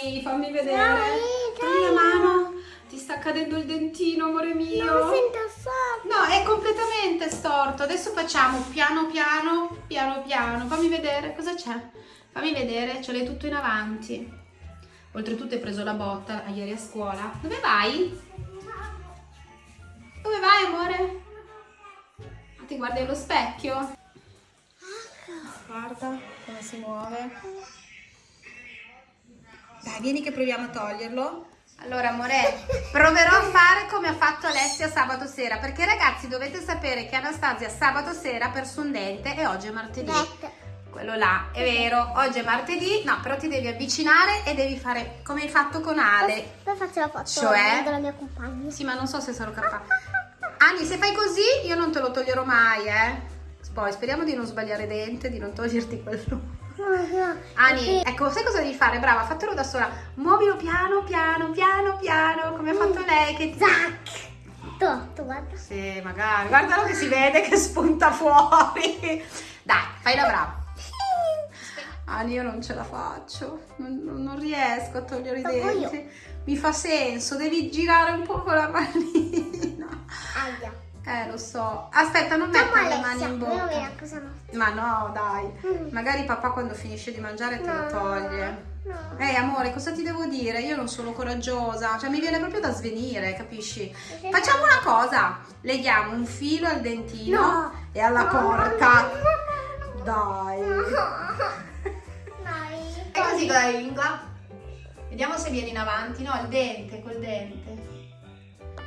Ani, fammi vedere. Togli la mano. Ti sta cadendo il dentino, amore mio. Non sento sotto. No, è completamente storto. Adesso facciamo piano piano, piano piano. Fammi vedere cosa c'è. Fammi vedere, ce l'hai tutto in avanti. Oltretutto hai preso la botta ieri a scuola. Dove vai? Dove vai, amore? Ah, Ti guardi allo specchio? Guarda come si muove. Dai, vieni che proviamo a toglierlo. Allora, amore, proverò a fare come ha fatto Alessia sabato sera, perché ragazzi dovete sapere che Anastasia sabato sera ha perso un dente e oggi è martedì. Quello là, è vero, oggi è martedì, no, però ti devi avvicinare e devi fare come hai fatto con Ale. Poi faccio la foto Cioè? della mia compagna. Sì, ma non so se sarò capace. Ani, se fai così, io non te lo toglierò mai, eh. Poi speriamo di non sbagliare dente, di non toglierti quello. Ani, ecco, sai cosa devi fare? Brava, fatelo da sola. Muovilo piano, piano, piano, piano, come ha fatto lei. Che zac! Tu guarda. Sì, magari. Guardalo che si vede che spunta fuori. Dai, fai la brava. Ani, io non ce la faccio. Non, non- riesco a togliere i denti. Mi fa senso, devi girare un po' con la manina. Aia. Eh, lo so. Aspetta, non mettere le mani in bocca. Ma no, dai. Mm. Magari papà quando finisce di mangiare te lo No, toglie. no. Ehi amore, cosa ti devo dire? Io non sono coraggiosa, cioè mi viene proprio da svenire, capisci? Facciamo una cosa, leghiamo un filo al dentino No. e alla porca. Dai. Dai. E così con la lingua. Vediamo se viene in avanti, no? Il dente, col dente.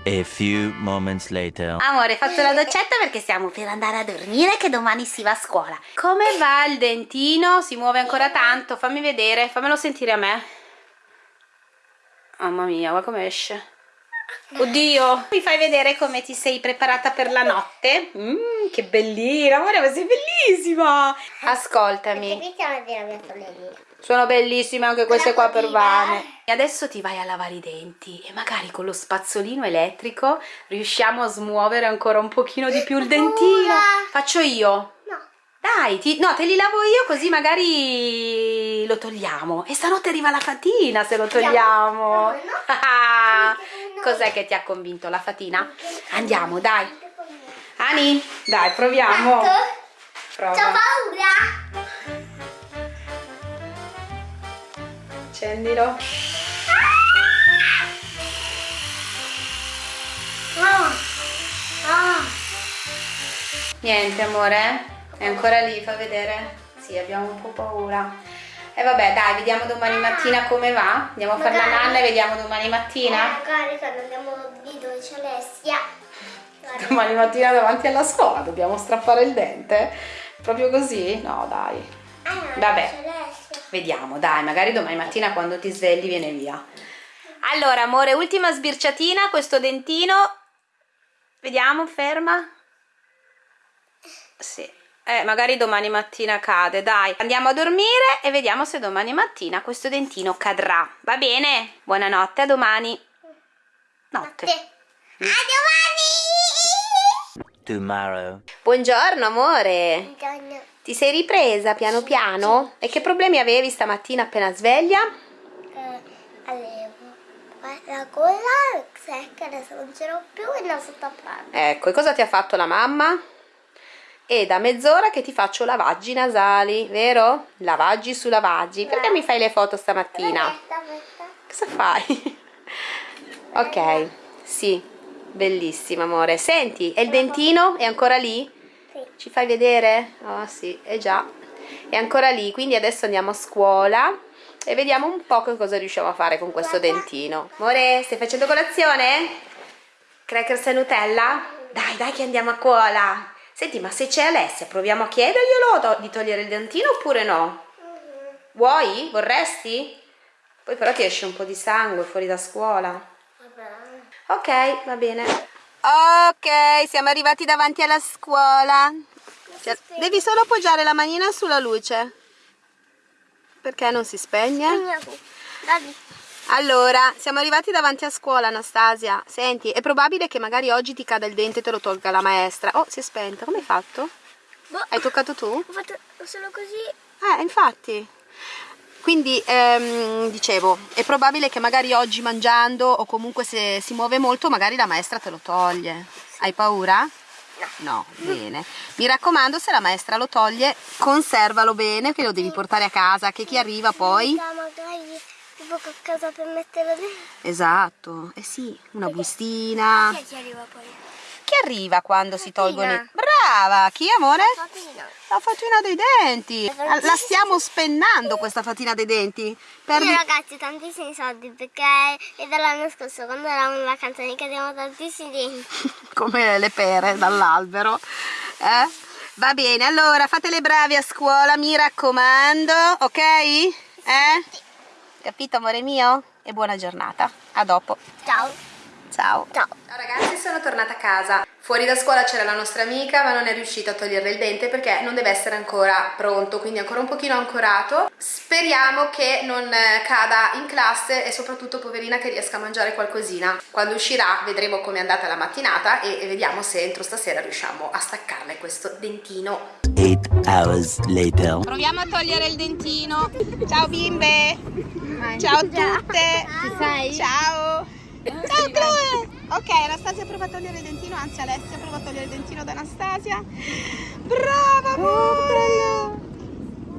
A few moments later. Amore, faccio la doccetta perché stiamo per andare a dormire che domani si va a scuola. Come va il dentino? Si muove ancora tanto? Fammi vedere, fammelo sentire a me. Mamma mia, guarda come esce. Oddio, mi fai vedere come ti sei preparata per la notte? Mmm, che bellina, amore, ma sei bellissima. Ascoltami. Sono bellissime anche queste qua per Vane. E adesso ti vai a lavare i denti e magari con lo spazzolino elettrico riusciamo a smuovere ancora un pochino di più il dentino. Faccio io. No. Dai, ti- no, te li lavo io così magari lo togliamo. E stanotte arriva la fatina se lo togliamo. No, no. Cos'è che ti ha convinto la fatina? Andiamo, dai. Ani, dai, proviamo. Prova. C'ho paura. Accendilo. Ah. Ah. Niente amore, è ancora lì, fa vedere. Sì, abbiamo un po' paura. E vabbè, dai, vediamo domani mattina come va. Andiamo a fare la nanna e vediamo domani mattina. Magari quando andiamo dove c'è Alessia. Guarda. Domani mattina davanti alla scuola dobbiamo strappare il dente. Proprio così? No, dai. Ah, no, Vabbè. Vediamo, dai, magari domani mattina quando ti svegli viene via. Allora, amore, ultima sbirciatina, questo dentino. Vediamo, ferma. Sì. Eh, magari domani mattina cade, dai. Andiamo a dormire e vediamo se domani mattina questo dentino cadrà. Va bene? Buonanotte, a domani. Notte. Te. A domani! Tomorrow. Buongiorno, amore. Buongiorno. Ti sei ripresa piano piano? E che problemi avevi stamattina appena sveglia? Eh, allevo. La gola secca, adesso non ce l'ho più e non sto tappando. Ecco, e cosa ti ha fatto la mamma? E da mezz'ora che ti faccio lavaggi nasali, vero? Lavaggi su lavaggi. Perché mi fai le foto stamattina? Cosa fai? ok, sì, bellissima amore. Senti, e il dentino è ancora lì? Sì. Ci fai vedere? Oh sì, è già. È ancora lì, quindi adesso andiamo a scuola e vediamo un po' che cosa riusciamo a fare con questo dentino. Amore, stai facendo colazione? Crackers e Nutella? Dai, dai che andiamo a scuola. Senti, ma se c'è Alessia, proviamo a chiederglielo to- di togliere il dentino oppure no? Vuoi? Vorresti? Poi però ti esce un po' di sangue fuori da scuola. Vabbè. Ok, va bene. Ok, siamo arrivati davanti alla scuola. Cioè, Devi solo appoggiare la manina sulla luce. Perché non si spegne? Dai. Allora, siamo arrivati davanti a scuola, Anastasia. Senti, è probabile che magari oggi ti cada il dente e te lo tolga la maestra. Oh, si è spenta. Come hai fatto? Boh, Hai toccato tu? Ho fatto solo così. Eh, infatti. Quindi ehm, dicevo, è probabile che magari oggi mangiando o comunque se si muove molto magari la maestra te lo toglie. Hai paura? No, bene. Mi raccomando, se la maestra lo toglie, conservalo bene, che lo devi portare a casa, che chi arriva poi... Tipo a casa per metterlo dentro. Esatto, eh sì, una bustina. Chi arriva poi? Chi arriva quando si tolgono i... Brava! Chi, amore? Fatina. La fatina dei denti. La stiamo spennando questa fatina dei denti. Per... Io ragazzi tantissimi soldi perché è dall'anno scorso quando eravamo in vacanza ne cadevano tantissimi denti. come le pere dall'albero. Eh? Va bene, allora fate le bravi a scuola, mi raccomando, ok? Eh? Capito amore mio? E buona giornata. A dopo. Ciao. Ciao. Ciao. Ciao ragazzi, sono tornata a casa. Fuori da scuola c'era la nostra amica, ma non è riuscita a toglierle il dente perché non deve essere ancora pronto, quindi ancora un pochino ancorato. Speriamo che non eh, cada in classe e soprattutto poverina che riesca a mangiare qualcosina. Quando uscirà vedremo come è andata la mattinata e e vediamo se entro stasera riusciamo a staccarle questo dentino. Eight hours later. Proviamo a togliere il dentino. Ciao bimbe. Ciao a tutte. Ci sei? Ciao. Ciao Chloe. Ok, Anastasia prova a togliere il dentino, anzi Alessia prova a togliere il dentino da Anastasia. Brava amore.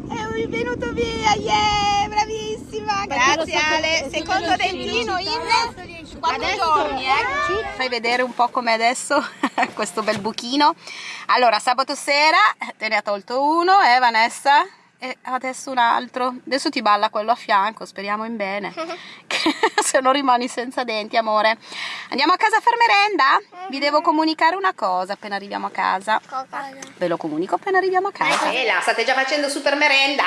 È venuto via, yeah, bravissima. Grazie Ale. Secondo dentino in quattro giorni, eh. Fai vedere un po' com'è adesso questo bel buchino. Allora, sabato sera te ne ha tolto uno, eh Vanessa? E adesso un altro. Adesso ti balla quello a fianco, speriamo in bene. Che Se non rimani senza denti, amore. Andiamo a casa a far merenda? Vi devo comunicare una cosa appena arriviamo a casa. Cosa? Ve lo comunico appena arriviamo a casa. E là, state già facendo super merenda?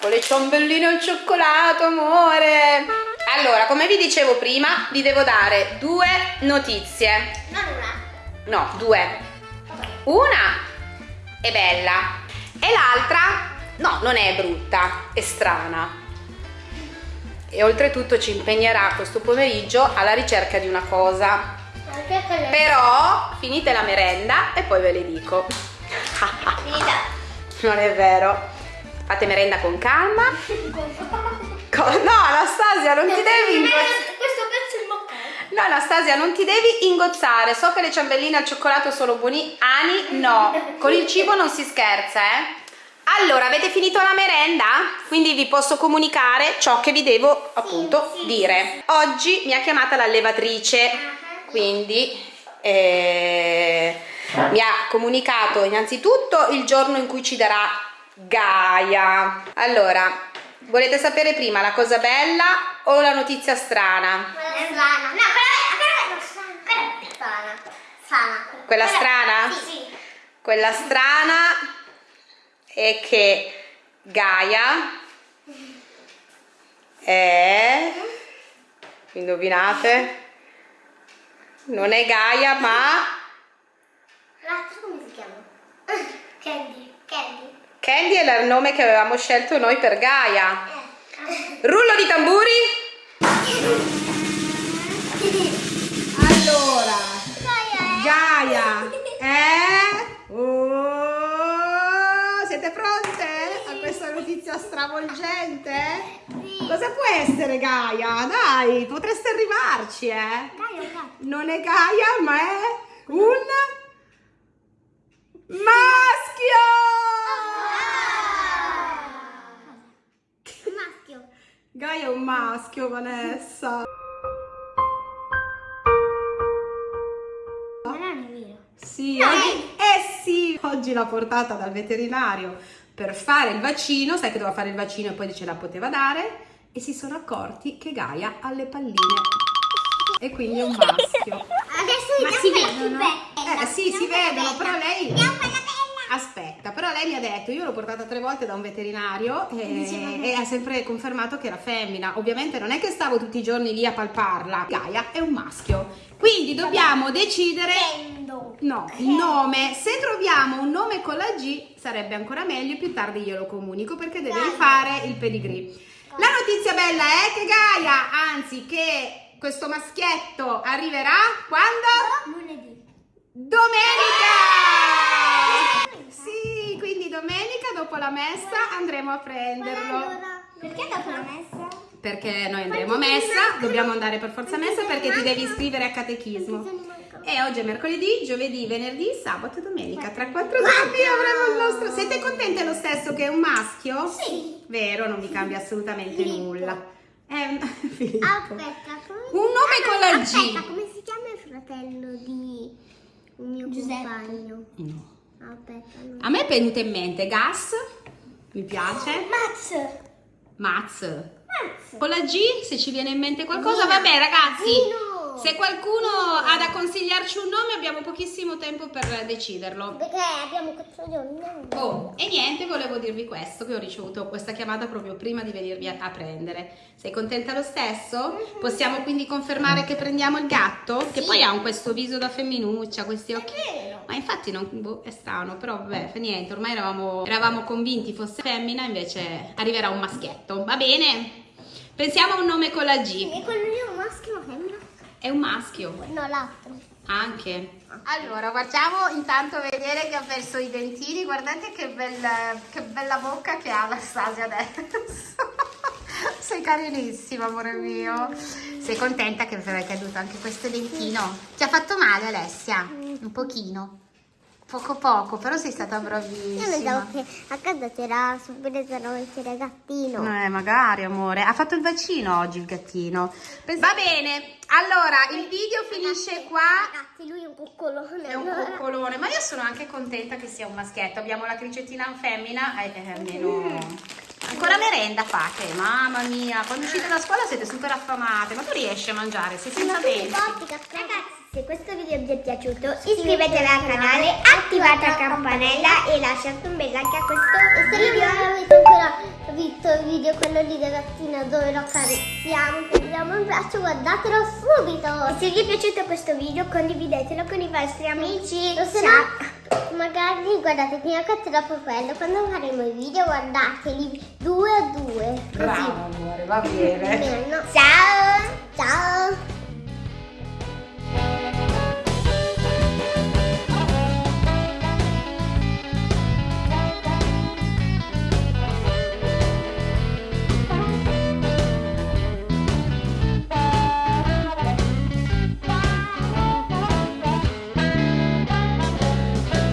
Con le ciambelline al cioccolato, amore. Allora, come vi dicevo prima, vi devo dare due notizie. Non una. No, due. Una è bella e l'altra no, non è brutta, è strana. E oltretutto ci impegnerà questo pomeriggio alla ricerca di una cosa. Però finite la merenda e poi ve le dico. Non è vero. Fate merenda con calma. No, Anastasia, non ti devi. Questo pezzo è il moccare. No, Anastasia, non ti devi ingozzare. So che le ciambelline al cioccolato sono buoni. Ani, no. Con il cibo non si scherza, eh. Allora, avete finito la merenda? Quindi vi posso comunicare ciò che vi devo appunto sì, dire. Oggi mi ha chiamata l'allevatrice, quindi eh, mi ha comunicato innanzitutto il giorno in cui ci darà Gaia. Allora, volete sapere prima la cosa bella o la notizia strana? Quella strana. No, quella quella è strana. Strana. Quella strana? Sì, sì. Quella strana è che Gaia è... Indovinate? Non è Gaia, ma L'altro come si chiama? Candy. Candy. Candy è il nome che avevamo scelto noi per Gaia. Eh. Rullo di tamburi? questa notizia stravolgente? Sì. Cosa può essere Gaia? Dai, potreste arrivarci, eh? Dai. Non è Gaia, ma è un maschio! Maschio. Gaia è un maschio, Vanessa. Sì, oggi, eh sì, oggi l'ha portata dal veterinario per fare il vaccino, sai che doveva fare il vaccino e poi ce la poteva dare e si sono accorti che Gaia ha le palline e quindi è un maschio. Adesso Ma si vedono? Eh sì, si vedono, però lei... Aspetta, però lei mi ha detto, io l'ho portata tre volte da un veterinario e, e ha sempre confermato che era femmina. Ovviamente non è che stavo tutti i giorni lì a palparla. Gaia è un maschio. Quindi dobbiamo decidere Prendo. No, il nome. Se troviamo un nome con la G sarebbe ancora meglio, più tardi glielo comunico perché deve Gaia. fare il pedigree. La notizia bella è che Gaia, anzi che questo maschietto arriverà quando? Lunedì. Domenica! Sì, quindi domenica dopo la messa andremo a prenderlo. Allora, Perché dopo la messa? Perché noi andremo a messa, dobbiamo andare per forza a messa perché ti devi iscrivere a catechismo. E oggi è mercoledì, giovedì, venerdì, sabato e domenica. Tra quattro giorni avremo il nostro. Siete contente lo stesso che è un maschio? Sì. Vero, non vi cambia assolutamente Filippo. nulla. È un... Filippo. Aspetta, come... Un nome con la G. Aspetta, come si chiama il fratello di un mio compagno? No. A me è venuto in mente Gas, mi piace. Max. Maz. Max. Con la G, se ci viene in mente qualcosa, vabbè ragazzi. Gino. Se qualcuno ha da consigliarci un nome, abbiamo pochissimo tempo per deciderlo. Perché abbiamo quattro giorni. Oh, e niente, volevo dirvi questo, che ho ricevuto questa chiamata proprio prima di venirvi a, a prendere. Sei contenta lo stesso? Possiamo quindi confermare che prendiamo il gatto? Che poi ha un questo viso da femminuccia, questi occhi. Ma infatti non, boh, è strano, però vabbè, fa niente, ormai eravamo, eravamo convinti fosse femmina, invece arriverà un maschietto. Va bene? Pensiamo a un nome con la G. E lì è un maschio? È un maschio. No, l'altro. Anche. Allora, guardiamo intanto vedere che ha perso i dentini. Guardate che bella, che bella bocca che ha Anastasia adesso. Sei carinissima, amore mio. Sei contenta che è caduto anche questo dentino? Ti ha fatto male, Alessia? Un pochino. Poco poco, però sei stata Io bravissima. pensavo che a casa c'era subito da mettere gattino. Eh, magari, amore. Ha fatto il vaccino oggi il gattino. Va bene, allora il video finisce qua. Ragazzi, lui è un coccolone. È un coccolone, ma io sono anche contenta che sia un maschietto. Abbiamo la cricettina femmina, eh, eh, almeno. Ancora merenda fate, mamma mia. Quando uscite da scuola siete super affamate, ma tu riesci a mangiare, sei senza denti. Ragazzi, se questo video vi è piaciuto, iscrivetevi al canale, attivate la campanella e lasciate un bel like a questo video. Se non avete ancora visto il video, quello lì del gattino dove lo carezziamo, prendiamo un braccio, guardatelo subito. E se vi è piaciuto questo video, condividetelo con i vostri amici. O se no, magari guardate prima questo e dopo quello. Quando faremo i video, guardateli due a due. Così. amore, va bene. Ciao! Ciao!